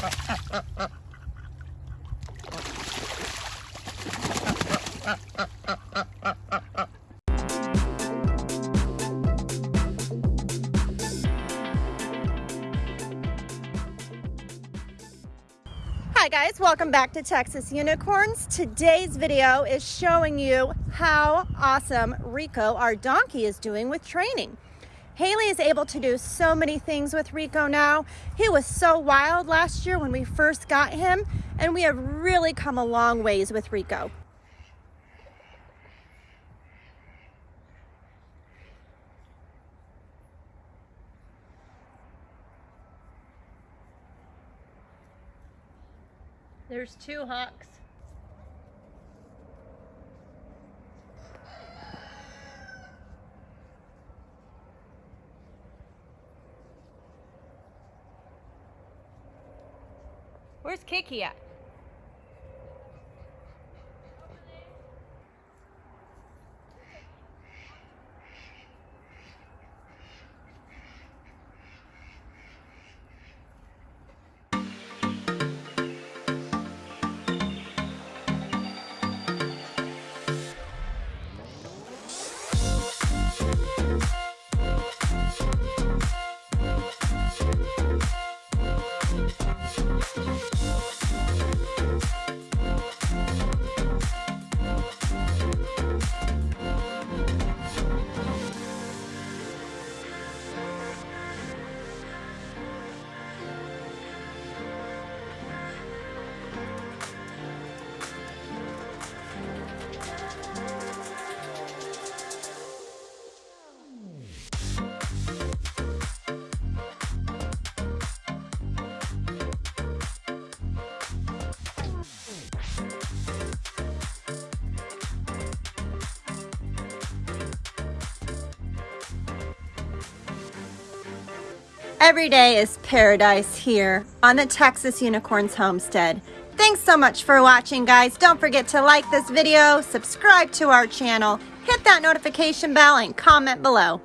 Hi guys, welcome back to Texas Unicorns. Today's video is showing you how awesome Rico, our donkey, is doing with training. Haley is able to do so many things with Rico now. He was so wild last year when we first got him, and we have really come a long ways with Rico. There's two hawks. Where's Kiki at? Every day is paradise here on the Texas Unicorns Homestead. Thanks so much for watching, guys. Don't forget to like this video, subscribe to our channel, hit that notification bell, and comment below.